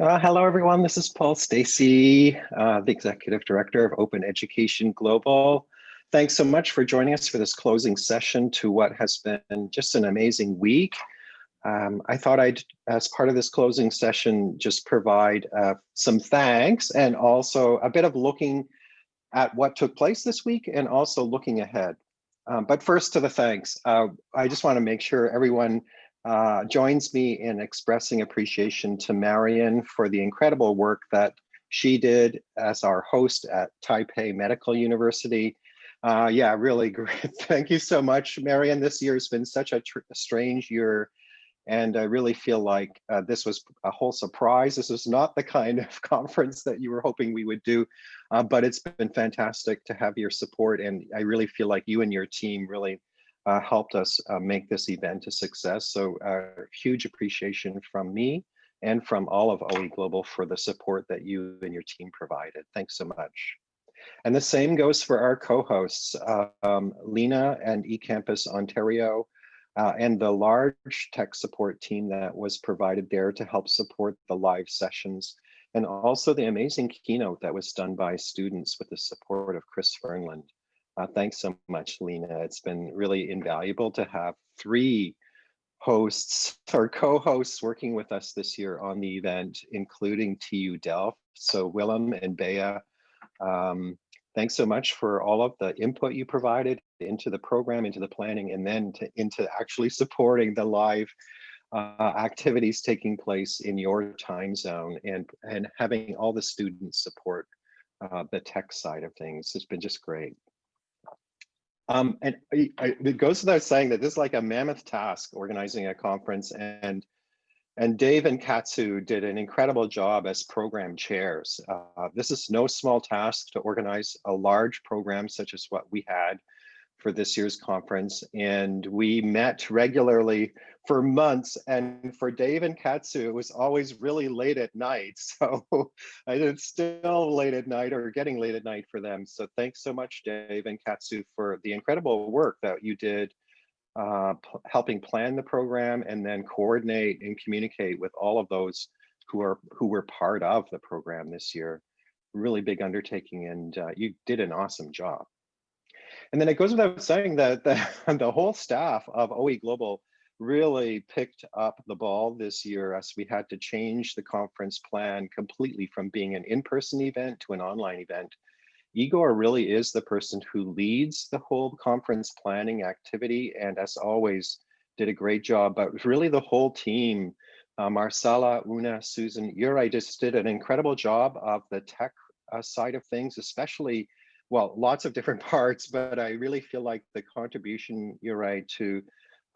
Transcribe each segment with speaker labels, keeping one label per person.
Speaker 1: Uh, hello, everyone. This is Paul Stacey, uh, the Executive Director of Open Education Global. Thanks so much for joining us for this closing session to what has been just an amazing week. Um, I thought I'd, as part of this closing session, just provide uh, some thanks and also a bit of looking at what took place this week and also looking ahead. Um, but first to the thanks. Uh, I just want to make sure everyone uh, joins me in expressing appreciation to Marion for the incredible work that she did as our host at Taipei Medical University. Uh, yeah, really great. Thank you so much, Marion. This year has been such a, strange year and I really feel like uh, this was a whole surprise. This was not the kind of conference that you were hoping we would do, uh, but it's been fantastic to have your support. And I really feel like you and your team really uh, helped us uh, make this event a success. So uh, huge appreciation from me and from all of OE Global for the support that you and your team provided. Thanks so much. And the same goes for our co-hosts, um, Lena and eCampus Ontario, uh, and the large tech support team that was provided there to help support the live sessions, and also the amazing keynote that was done by students with the support of Chris Fernland. Uh, thanks so much, Lena. It's been really invaluable to have three hosts or co-hosts working with us this year on the event, including TU Delft. So Willem and Bea, um, thanks so much for all of the input you provided into the program, into the planning, and then to, into actually supporting the live uh, activities taking place in your time zone and, and having all the students support uh, the tech side of things It's been just great. Um, and I, I, it goes without saying that this is like a mammoth task organizing a conference and and Dave and Katsu did an incredible job as program chairs. Uh, this is no small task to organize a large program such as what we had for this year's conference. And we met regularly for months. And for Dave and Katsu, it was always really late at night. So it's still late at night or getting late at night for them. So thanks so much, Dave and Katsu, for the incredible work that you did uh, helping plan the program and then coordinate and communicate with all of those who are who were part of the program this year. Really big undertaking and uh, you did an awesome job. And then it goes without saying that the, the whole staff of OE Global really picked up the ball this year as we had to change the conference plan completely from being an in-person event to an online event. Igor really is the person who leads the whole conference planning activity and as always did a great job, but really the whole team, uh, Una, Susan, Yuri just did an incredible job of the tech uh, side of things, especially, well, lots of different parts, but I really feel like the contribution, Yuri, to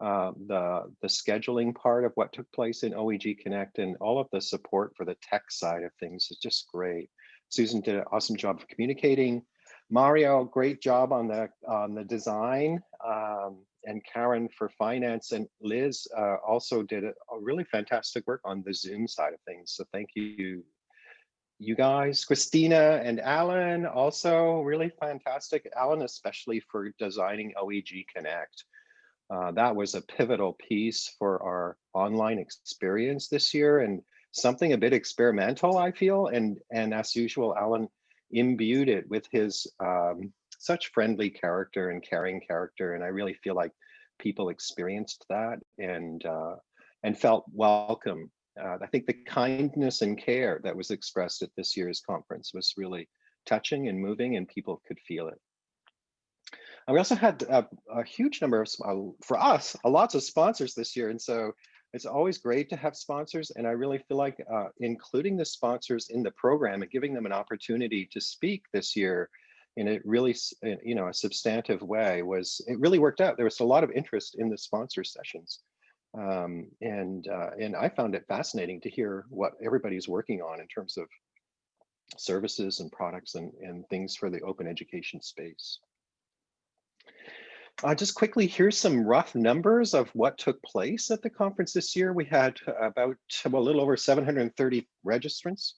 Speaker 1: uh, the, the scheduling part of what took place in OEG Connect and all of the support for the tech side of things is just great. Susan did an awesome job of communicating. Mario, great job on the on the design, um, and Karen for finance, and Liz uh, also did a, a, really fantastic work on the Zoom side of things. So thank you, you guys. Christina and Alan also really fantastic. Alan especially for designing OEG Connect. Uh, that was a pivotal piece for our online experience this year, and something a bit experimental, I feel. And, and as usual, Alan imbued it with his um, such friendly character and caring character. And I really feel like people experienced that and, uh, and felt welcome. Uh, I think the kindness and care that was expressed at this year's conference was really touching and moving and people could feel it. And we also had a, a huge number of, uh, for us, a lots of sponsors this year. And so it's always great to have sponsors, and I really feel like uh, including the sponsors in the program and giving them an opportunity to speak this year in a really, you know, a substantive way was, it really worked out. There was a lot of interest in the sponsor sessions. Um, and, uh, and I found it fascinating to hear what everybody's working on in terms of services and products and, and things for the open education space. Uh, just quickly, here's some rough numbers of what took place at the conference this year. We had about well, a little over 730 registrants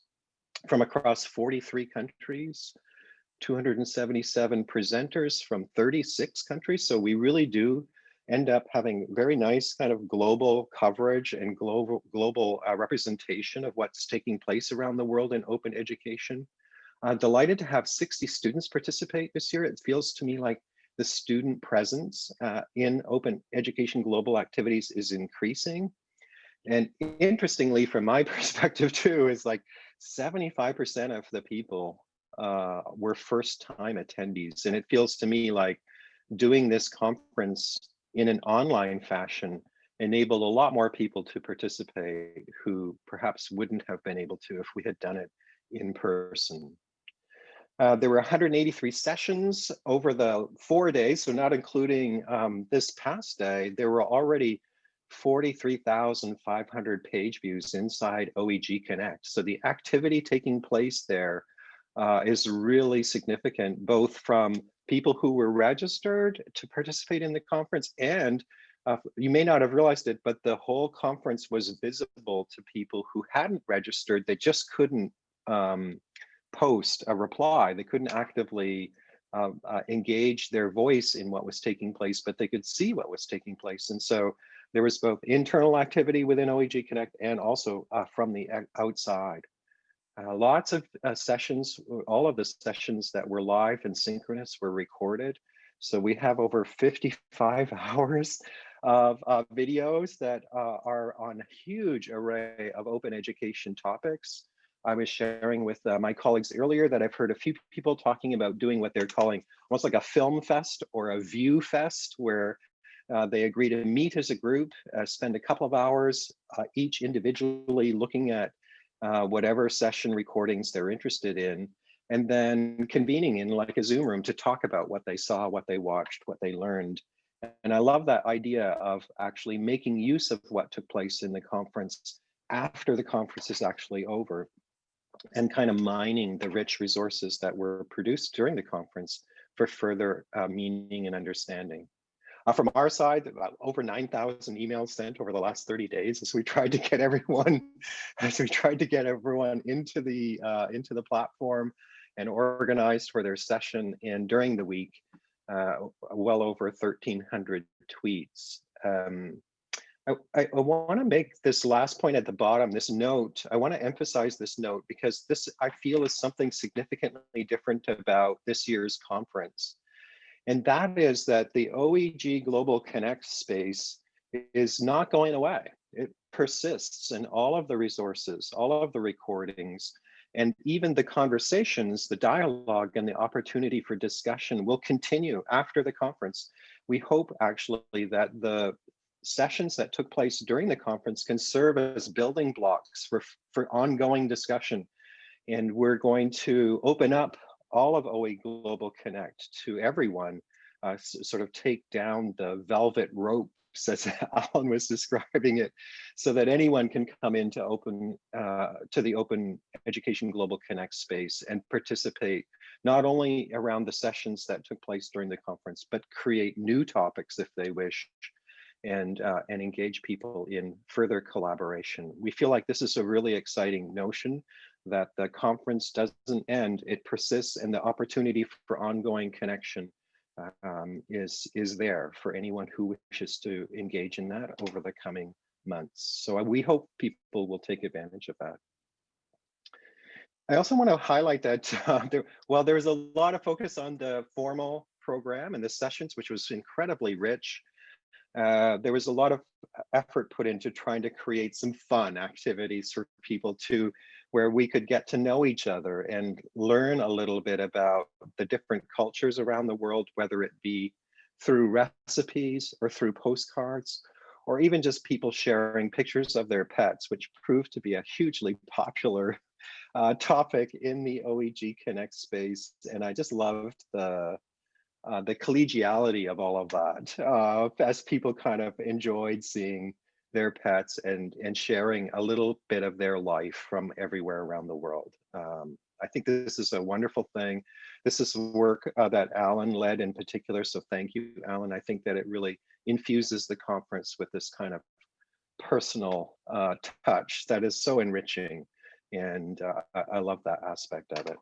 Speaker 1: from across 43 countries, 277 presenters from 36 countries. So we really do end up having very nice kind of global coverage and global global uh, representation of what's taking place around the world in open education. Uh, delighted to have 60 students participate this year. It feels to me like the student presence uh, in open education global activities is increasing. And interestingly, from my perspective too, is like 75% of the people uh, were first time attendees. And it feels to me like doing this conference in an online fashion enabled a lot more people to participate who perhaps wouldn't have been able to if we had done it in person. Uh, there were 183 sessions over the four days, so not including um, this past day, there were already 43,500 page views inside OEG Connect. So the activity taking place there uh, is really significant, both from people who were registered to participate in the conference and uh, you may not have realized it, but the whole conference was visible to people who hadn't registered. They just couldn't um, post a reply. They couldn't actively uh, uh, engage their voice in what was taking place, but they could see what was taking place. And so there was both internal activity within OEG Connect and also uh, from the outside. Uh, lots of uh, sessions, all of the sessions that were live and synchronous were recorded. So we have over 55 hours of uh, videos that uh, are on a huge array of open education topics. I was sharing with uh, my colleagues earlier that I've heard a few people talking about doing what they're calling almost like a film fest or a view fest, where uh, they agree to meet as a group, spend a couple of hours each individually looking at uh, whatever session recordings they're interested in, and then convening in like a Zoom room to talk about what they saw, what they watched, what they learned. And I love that idea of actually making use of what took place in the conference after the conference is actually over and kind of mining the rich resources that were produced during the conference for further uh, meaning and understanding. Uh, from our side, over 9,000 emails sent over the last 30 days as we tried to get everyone, as we tried to get everyone into the uh, into the platform and organized for their session. And during the week, uh, well over 1,300 tweets. Um, I, I, I want to make this last point at the bottom, this note, I want to emphasize this note because this I feel is something significantly different about this year's conference. And that is that the OEG Global Connect space is not going away. It persists in all of the resources, all of the recordings, and even the conversations, the dialogue and the opportunity for discussion will continue after the conference. We hope actually that the sessions that took place during the conference can serve as building blocks for, for ongoing discussion. And we're going to open up all of OE Global Connect to everyone, uh, sort of take down the velvet ropes as Alan was describing it, so that anyone can come into open uh, to the Open Education Global Connect space and participate not only around the sessions that took place during the conference, but create new topics if they wish and uh, and engage people in further collaboration. We feel like this is a really exciting notion that the conference doesn't end, it persists and the opportunity for ongoing connection um, is, is there for anyone who wishes to engage in that over the coming months. So we hope people will take advantage of that. I also want to highlight that uh, there, while there's a lot of focus on the formal program and the sessions, which was incredibly rich, uh, there was a lot of effort put into trying to create some fun activities for people to where we could get to know each other and learn a little bit about the different cultures around the world, whether it be through recipes or through postcards, or even just people sharing pictures of their pets, which proved to be a hugely popular uh, topic in the OEG Connect space. And I just loved the uh, the collegiality of all of that uh, as people kind of enjoyed seeing their pets and and sharing a little bit of their life from everywhere around the world. Um, I think this is a wonderful thing. This is work uh, that Alan led in particular. So thank you, Alan. I think that it really infuses the conference with this kind of personal uh, touch that is so enriching. And uh, I, I love that aspect of it.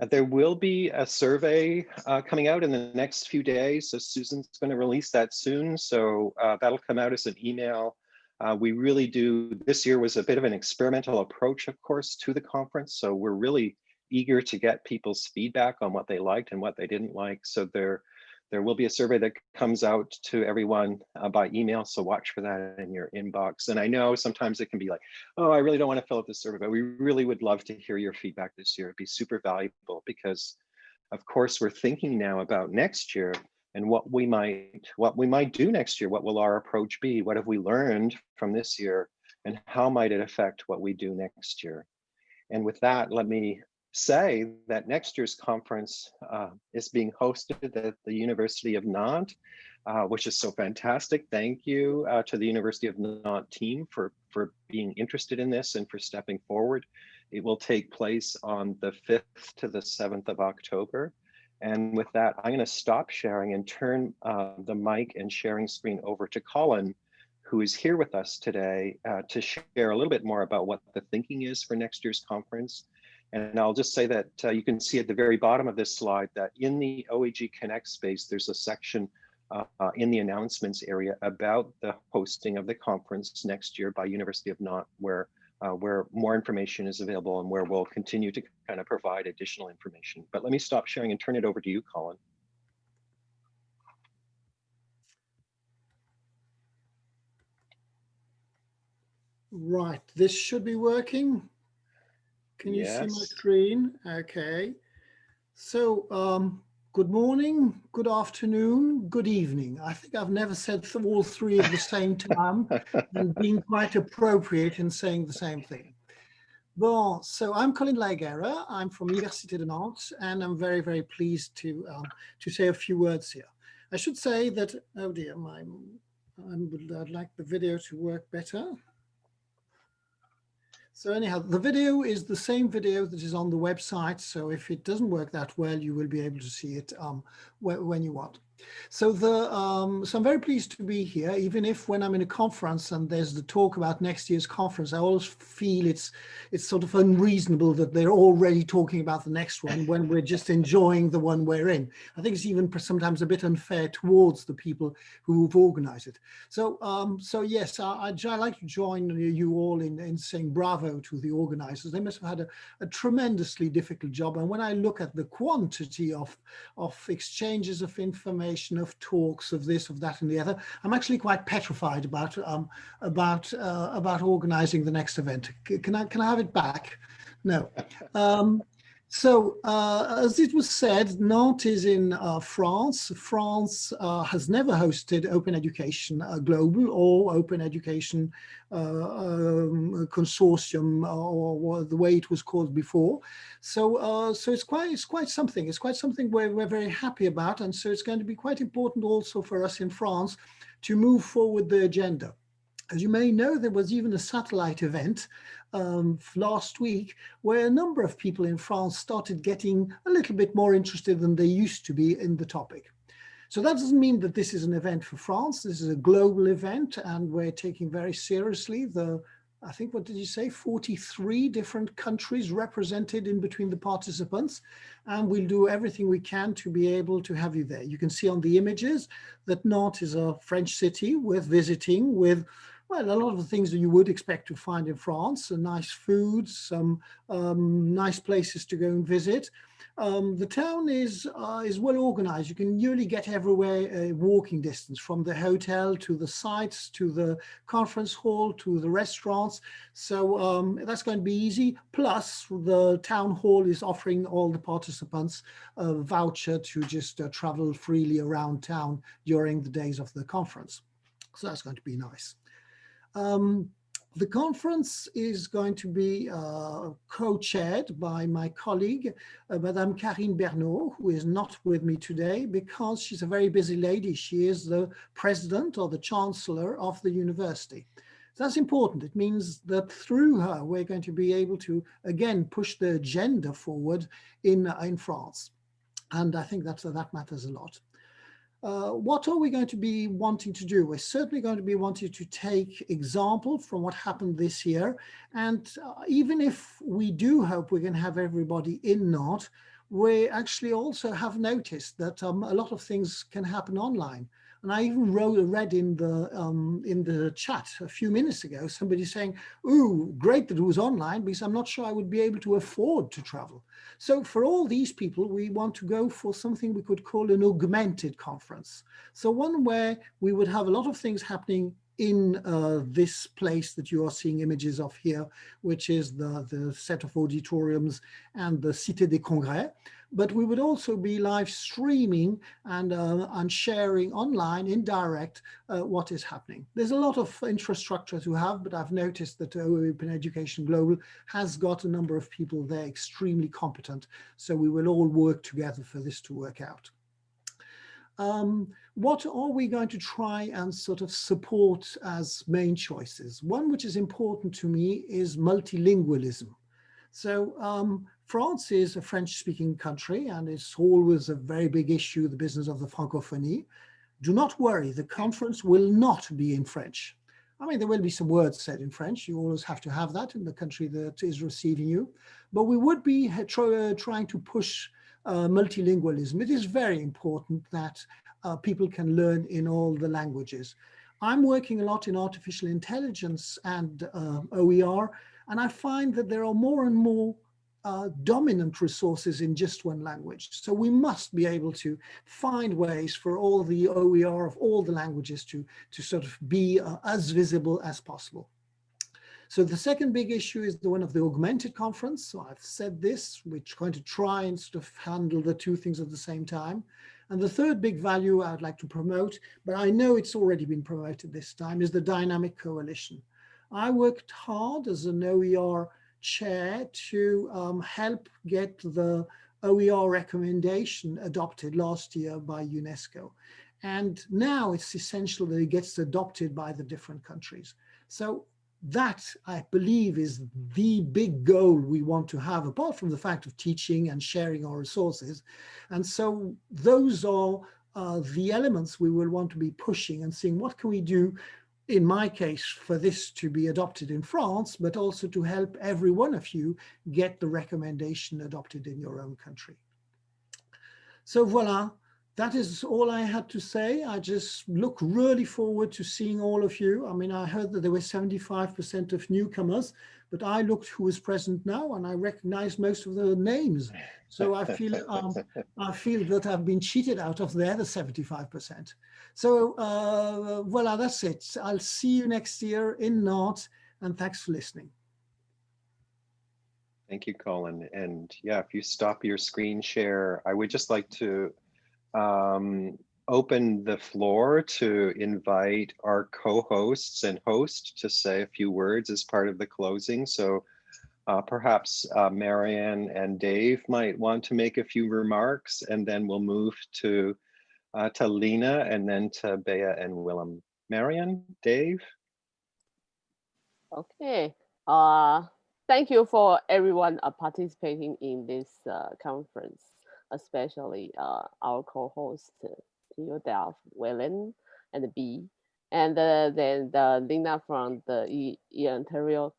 Speaker 1: There will be a survey uh, coming out in the next few days. So Susan's going to release that soon. So uh, that'll come out as an email. Uh, we really do, this year was a bit of an experimental approach, of course, to the conference. So we're really eager to get people's feedback on what they liked and what they didn't like. So there, there will be a survey that comes out to everyone uh, by email, so watch for that in your inbox. And I know sometimes it can be like, oh, I really don't want to fill out this survey, but we really would love to hear your feedback this year. It'd be super valuable because, of course, we're thinking now about next year and what we might what we might do next year. What will our approach be? What have we learned from this year, and how might it affect what we do next year? And with that, let me say that next year's conference uh, is being hosted at the University of Nantes, uh, which is so fantastic. Thank you uh, to the University of Nantes team for, for being interested in this and for stepping forward. It will take place on the 5th to the 7th of October. And with that, I'm going to stop sharing and turn uh, the mic and sharing screen over to Colin, who is here with us today uh, to share a little bit more about what the thinking is for next year's conference and I'll just say that uh, you can see at the very bottom of this slide that in the OEG Connect space, there's a section uh, in the announcements area about the hosting of the conference next year by University of Nantes, where uh, where more information is available and where we'll continue to kind of provide additional information. But let me stop sharing and turn it over to you, Colin.
Speaker 2: Right, this should be working. Can you yes. see my screen? Okay. So, um, good morning, good afternoon, good evening. I think I've never said all three at the same time and been quite appropriate in saying the same thing. Bon, so I'm Colin de la Higuera. I'm from Université de Nantes, and I'm very, very pleased to um, to say a few words here. I should say that, oh dear, my, I would like the video to work better. So anyhow, the video is the same video that is on the website. So if it doesn't work that well, you will be able to see it um, when you want. So the um, so I'm very pleased to be here, even if when I'm in a conference and there's the talk about next year's conference, I always feel it's it's sort of unreasonable that they're already talking about the next one when we're just enjoying the one we're in. I think it's even sometimes a bit unfair towards the people who've organized it. So um, so yes, I, would like to join you all in, in saying bravo to the organizers. They must have had a, a tremendously difficult job. And when I look at the quantity of, of exchanges of information, information, of talks, of this, of that, and the other. I'm actually quite petrified about um, about uh, about organising the next event. Can I can I have it back? No. Um, so, uh, as it was said, Nantes is in uh, France. France uh, has never hosted Open Education uh, Global or Open Education uh, um, Consortium or, or, the way it was called before. So, uh, so it's quite it's quite something. It's quite something we're, we're very happy about, and so it's going to be quite important also for us in France to move forward the agenda. As you may know, there was even a satellite event um, last week where a number of people in France started getting a little bit more interested than they used to be in the topic. So that doesn't mean that this is an event for France. This is a global event and we're taking very seriously the, I think, what did you say, 43 different countries represented in between the participants. And we'll do everything we can to be able to have you there. You can see on the images that Nantes is a French city with visiting with well, a lot of the things that you would expect to find in France, uh, nice food, some um, nice places to go and visit. Um, the town is uh, is well organized. You can nearly get everywhere a walking distance from the hotel to the sites, to the conference hall, to the restaurants. So um, that's going to be easy. Plus the town hall is offering all the participants a voucher to just uh, travel freely around town during the days of the conference. So that's going to be nice. Um, the conference is going to be uh, co-chaired by my colleague, uh, Madame Carine Bernault, who is not with me today because she's a very busy lady. She is the president or the chancellor of the university. That's important. It means that through her, we're going to be able to, again, push the agenda forward in, uh, in France. And I think that, that matters a lot. Uh, what are we going to be wanting to do? We're certainly going to be wanting to take example from what happened this year. And uh, even if we do hope we can have everybody in Nantes, we actually also have noticed that um, a lot of things can happen online. And I even wrote, read in the um, in the chat a few minutes ago, somebody saying, "Ooh, great that it was online because I'm not sure I would be able to afford to travel." So for all these people, we want to go for something we could call an augmented conference. So one where we would have a lot of things happening in uh, this place that you are seeing images of here, which is the, the set of auditoriums and the Cité des Congrès. But we would also be live streaming and, uh, and sharing online in direct uh, what is happening. There's a lot of infrastructure to have, but I've noticed that Open Education Global has got a number of people there extremely competent. So we will all work together for this to work out. Um, what are we going to try and sort of support as main choices? One which is important to me is multilingualism. So um, France is a French-speaking country, and it's always a very big issue, the business of the francophonie. Do not worry, the conference will not be in French. I mean, there will be some words said in French. You always have to have that in the country that is receiving you. But we would be trying to push uh, multilingualism. It is very important that uh, people can learn in all the languages. I'm working a lot in artificial intelligence and uh, OER, and I find that there are more and more uh, dominant resources in just one language. So we must be able to find ways for all the OER of all the languages to, to sort of be uh, as visible as possible. So the second big issue is the one of the augmented conference. So I've said this, we're going to try and sort of handle the two things at the same time. And the third big value I'd like to promote, but I know it's already been promoted this time, is the dynamic coalition. I worked hard as an OER chair to um, help get the OER recommendation adopted last year by UNESCO. And now it's essential that it gets adopted by the different countries. So that I believe is the big goal we want to have apart from the fact of teaching and sharing our resources. And so those are uh, the elements we will want to be pushing and seeing what can we do in my case, for this to be adopted in France, but also to help every one of you get the recommendation adopted in your own country. So voila, that is all I had to say. I just look really forward to seeing all of you. I mean, I heard that there were 75% of newcomers, but I looked who is present now and I recognize most of the names. So I feel um, I feel that I've been cheated out of the other 75%. So uh, voila, that's it. I'll see you next year in Nantes and thanks for listening.
Speaker 1: Thank you, Colin. And yeah, if you stop your screen share, I would just like to um, open the floor to invite our co-hosts and host to say a few words as part of the closing. So uh, perhaps uh, Marianne and Dave might want to make a few remarks and then we'll move to uh, to Lena and then to Bea and Willem. Marianne, Dave?
Speaker 3: Okay. Uh, thank you for everyone participating in this uh, conference especially uh, our co-host Theodolf Willem and B, and uh, then the Lena from the e, e Ontario.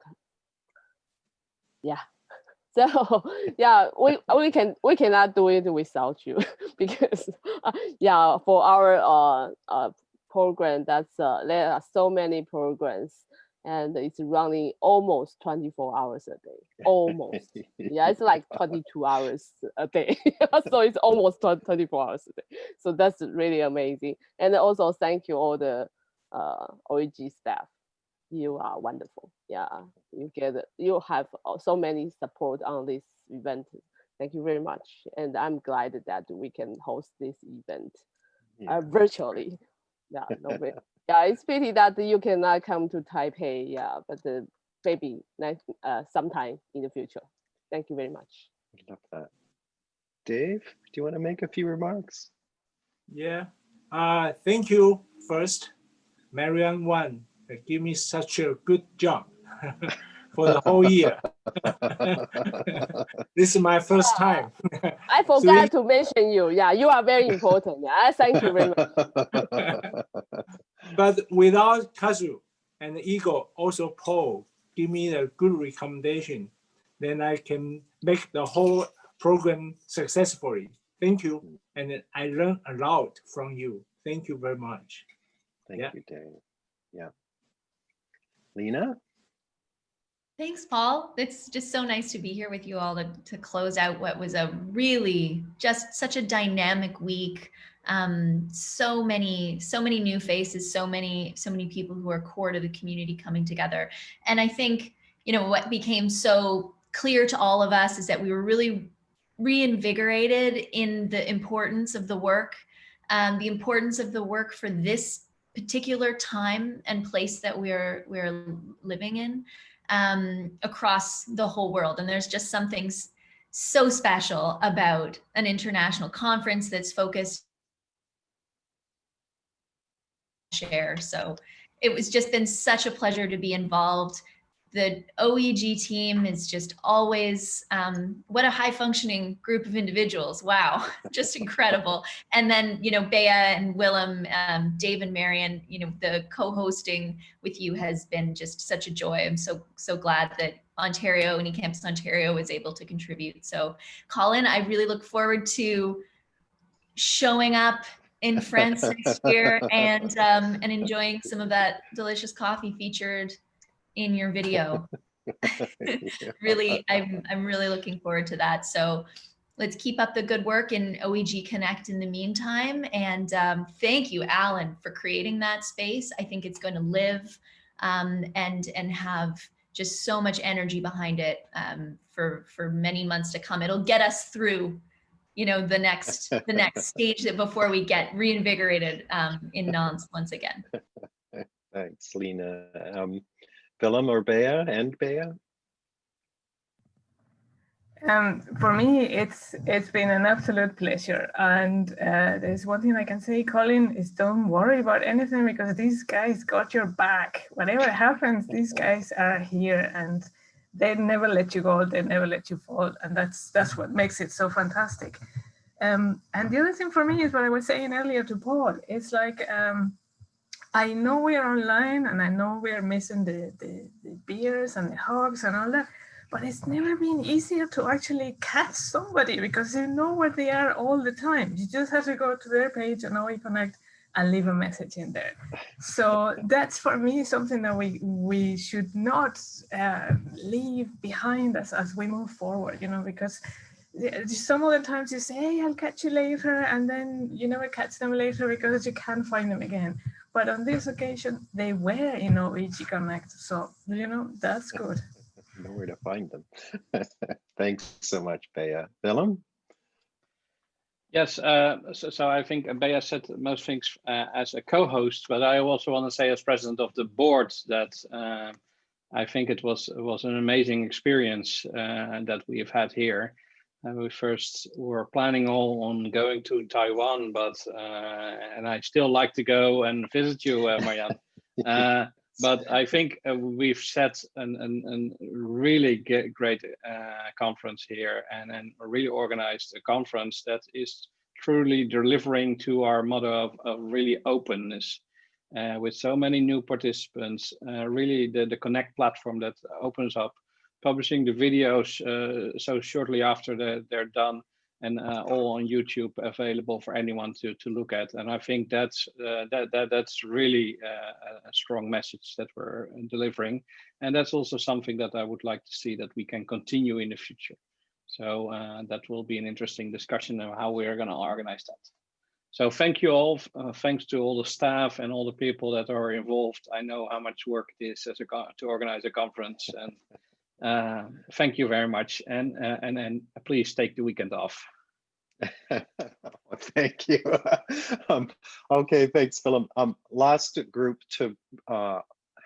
Speaker 3: Yeah, so yeah, we we can we cannot do it without you because uh, yeah, for our uh, uh program that's uh, there are so many programs and it's running almost 24 hours a day almost. Yeah it's like 22 hours a day. So it's almost 24 hours a day. So that's really amazing. And also thank you all the uh OEG staff. You are wonderful. Yeah you get you have so many support on this event. Thank you very much. And i'm glad that we can host this event uh, virtually. Yeah no yeah, it's pity that you cannot come to Taipei. Yeah, but uh, maybe next uh, sometime in the future. Thank you very much.
Speaker 1: Love that. Dave, do you want to make a few remarks?
Speaker 4: Yeah. Uh, thank you first, Marianne One. Give me such a good job. for the whole year. this is my first time.
Speaker 3: I forgot to mention you. Yeah, you are very important. Yeah, thank you very much.
Speaker 4: But without Katsu and Igor, also Paul, give me a good recommendation, then I can make the whole program successfully. Thank you. And I learned a lot from you. Thank you very much.
Speaker 1: Thank
Speaker 4: Yeah.
Speaker 1: you, Dave. Yeah. Lena?
Speaker 5: Thanks, Paul. It's just so nice to be here with you all to, to close out what was a really just such a dynamic week. Um, so many, so many new faces, so many, so many people who are core to the community coming together. And I think, you know, what became so clear to all of us is that we were really reinvigorated in the importance of the work, um, the importance of the work for this particular time and place that we're we're living in um, across the whole world. And there's just something so special about an international conference that's focused share. So it was just been such a pleasure to be involved. The OEG team is just always, um, what a high functioning group of individuals. Wow, just incredible. And then, you know, Bea and Willem, um, Dave and Marion, you know, the co-hosting with you has been just such a joy. I'm so, so glad that Ontario and eCampus Ontario was able to contribute. So Colin, I really look forward to showing up in France next year and, um, and enjoying some of that delicious coffee featured in your video. really, I'm, I'm really looking forward to that. So let's keep up the good work in OEG Connect in the meantime. And um, thank you, Alan, for creating that space. I think it's going to live um, and, and have just so much energy behind it um, for, for many months to come. It'll get us through you know, the next, the next stage that before we get reinvigorated um, in Nantes once again.
Speaker 1: Thanks, Lena. Um, Willem or Bea and Bea?
Speaker 6: Um, for me, it's it's been an absolute pleasure. And uh, there's one thing I can say, Colin, is don't worry about anything because these guys got your back. Whatever happens, these guys are here and they never let you go. They never let you fall, and that's that's what makes it so fantastic. Um, and the other thing for me is what I was saying earlier to Paul. It's like um, I know we are online, and I know we are missing the, the the beers and the hugs and all that but it's never been easier to actually catch somebody because you know where they are all the time. You just have to go to their page and OE Connect and leave a message in there. So that's for me something that we we should not uh, leave behind us as we move forward, you know, because some of the times you say, hey, I'll catch you later, and then you never catch them later because you can't find them again. But on this occasion, they were in OEG Connect. So, you know, that's good
Speaker 1: know where to find them. Thanks so much, Bea. Willem?
Speaker 7: Yes, uh, so, so, I think Bea said most things uh, as a co-host, but I also want to say as president of the board that uh, I think it was was an amazing experience uh, that we have had here. we first were planning all on going to Taiwan, but uh, and I still like to go and visit you, uh, Marianne. but I think uh, we've set an, an, an really great uh, conference here and, and really organized a conference that is truly delivering to our motto of, of really openness uh, with so many new participants, uh, really the, the Connect platform that opens up, publishing the videos uh, so shortly after the, they're done and uh, all on YouTube available for anyone to to look at. And I think that's uh, that that that's really uh, a strong message that we're delivering, and that's also something that I would like to see that we can continue in the future. So uh, that will be an interesting discussion of how we are going to organize that. So thank you all. Uh, thanks to all the staff and all the people that are involved. I know how much work it is a to organize a conference and uh, thank you very much, and uh, and and please take the weekend off.
Speaker 1: thank you. um, okay, thanks, Philip. Um, last group to uh,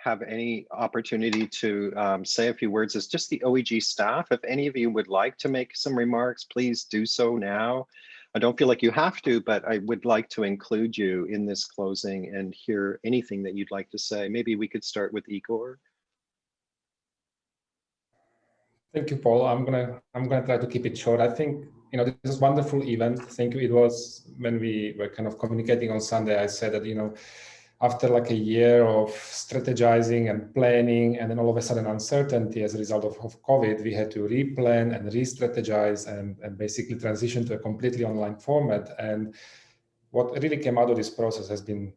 Speaker 1: have any opportunity to um, say a few words is just the OEG staff. If any of you would like to make some remarks, please do so now. I don't feel like you have to, but I would like to include you in this closing and hear anything that you'd like to say. Maybe we could start with Igor.
Speaker 8: Thank you, Paul. I'm gonna I'm gonna try to keep it short. I think you know this is wonderful event. Thank you. It was when we were kind of communicating on Sunday. I said that you know after like a year of strategizing and planning, and then all of a sudden uncertainty as a result of, of COVID, we had to replan and re-strategize and, and basically transition to a completely online format. And what really came out of this process has been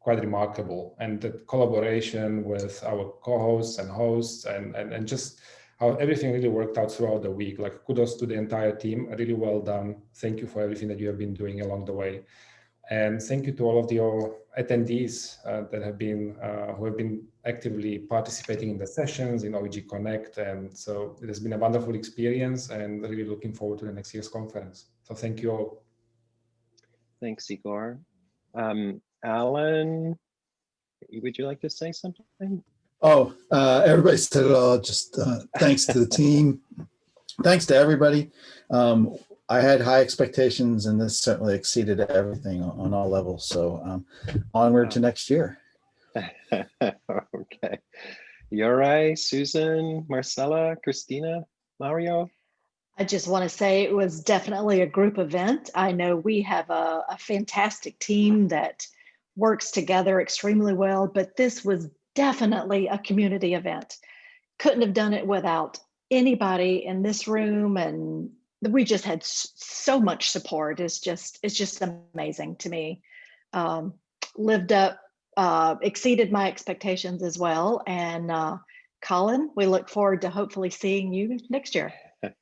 Speaker 8: quite remarkable. And the collaboration with our co-hosts and hosts and, and, and just how everything really worked out throughout the week. Like kudos to the entire team, really well done. Thank you for everything that you have been doing along the way. And thank you to all of the attendees uh, that have been uh, who have been actively participating in the sessions in OEG Connect. And so it has been a wonderful experience and really looking forward to the next year's conference. So thank you all.
Speaker 1: Thanks, Igor. Um, Alan, would you like to say something?
Speaker 9: Oh, uh, everybody said it all. Just uh, thanks to the team. Thanks to everybody. Um, I had high expectations and this certainly exceeded everything on, on all levels. So um, onward to next year.
Speaker 1: okay. Yorai, Susan, Marcella, Christina, Mario?
Speaker 10: I just want to say it was definitely a group event. I know we have a, a fantastic team that works together extremely well, but this was definitely a community event. Couldn't have done it without anybody in this room and we just had so much support. It's just, it's just amazing to me. Um, lived up, uh, exceeded my expectations as well. And uh, Colin, we look forward to hopefully seeing you next year.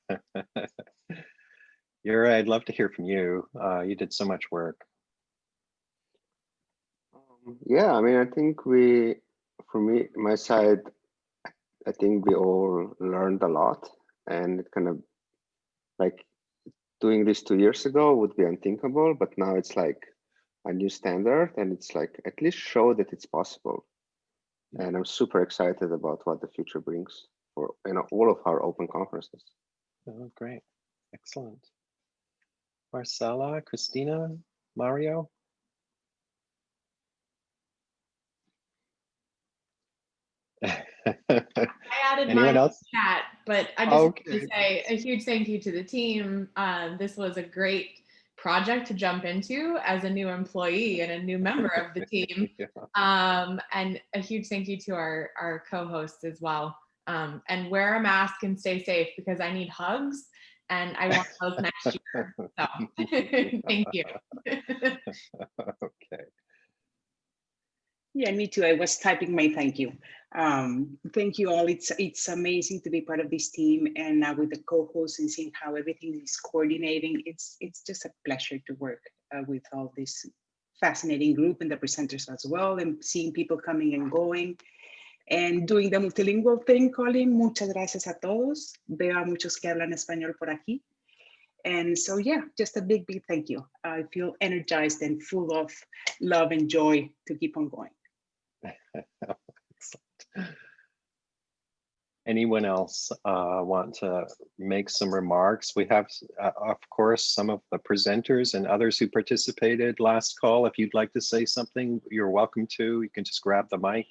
Speaker 1: You're, I'd love to hear from you. Uh, you did so much work.
Speaker 11: Um, yeah, I mean, I think we, for me, my side, I think we all learned a lot and it kind of like doing this two years ago would be unthinkable, but now it's like a new standard and it's like at least show that it's possible. And I'm super excited about what the future brings for you know all of our open conferences.
Speaker 1: Oh, great. Excellent. Marcella, Christina, Mario?
Speaker 12: I added
Speaker 1: Anyone
Speaker 12: mine
Speaker 1: else?
Speaker 12: in chat, but I just want to say a huge thank you to the team. Um, this was a great project to jump into as a new employee and a new member of the team.
Speaker 1: Yeah.
Speaker 12: Um, and a huge thank you to our, our co-hosts as well. Um, and wear a mask and stay safe because I need hugs and I want those next year. So thank you.
Speaker 1: Okay.
Speaker 13: Yeah, me too. I was typing my thank you. Um, thank you all. It's it's amazing to be part of this team and uh, with the co-hosts and seeing how everything is coordinating. It's it's just a pleasure to work uh, with all this fascinating group and the presenters as well and seeing people coming and going and doing the multilingual thing, Colin. Muchas gracias a todos. Veo a muchos que hablan español por aquí. And so, yeah, just a big, big thank you. I feel energized and full of love and joy to keep on going.
Speaker 1: Anyone else uh, want to make some remarks? We have, uh, of course, some of the presenters and others who participated last call. If you'd like to say something, you're welcome to. You can just grab the mic.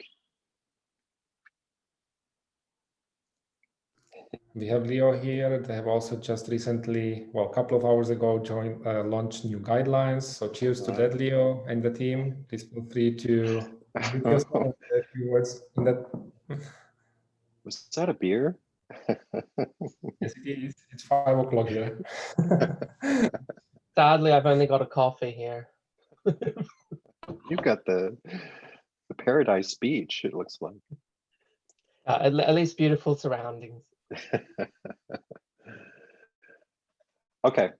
Speaker 8: We have Leo here. They have also just recently, well, a couple of hours ago, joined, uh, launched new guidelines. So cheers to that, Leo and the team. Please feel free to give yourself a few words in that.
Speaker 1: Was that a beer?
Speaker 8: Yes, it is. It's five o'clock here.
Speaker 14: Sadly, I've only got a coffee here.
Speaker 1: You've got the, the Paradise Beach, it looks like.
Speaker 14: Uh, at, at least beautiful surroundings.
Speaker 1: Okay,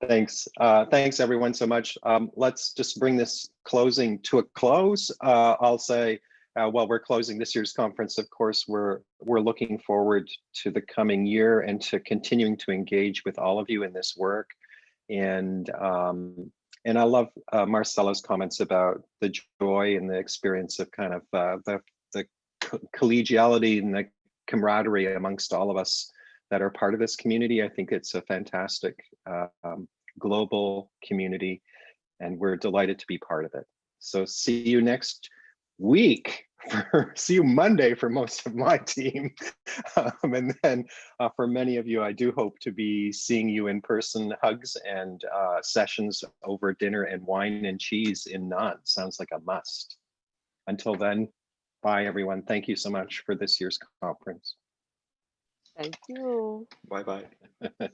Speaker 1: thanks. Uh, thanks everyone so much. Um, let's just bring this closing to a close. Uh, I'll say, uh, while we're closing this year's conference, of course, we're we're looking forward to the coming year and to continuing to engage with all of you in this work. And um, and I love uh, Marcella's comments about the joy and the experience of kind of uh, the the co- collegiality and the camaraderie amongst all of us that are part of this community. I think it's a fantastic uh, um, global community and we're delighted to be part of it. So see you next week. For, see you Monday for most of my team. Um, and then uh, for many of you, I do hope to be seeing you in person, hugs and uh, sessions over dinner and wine and cheese in Nantes. Sounds like a must. Until then, bye, everyone. Thank you so much for this year's conference.
Speaker 3: Thank you.
Speaker 1: Bye-bye.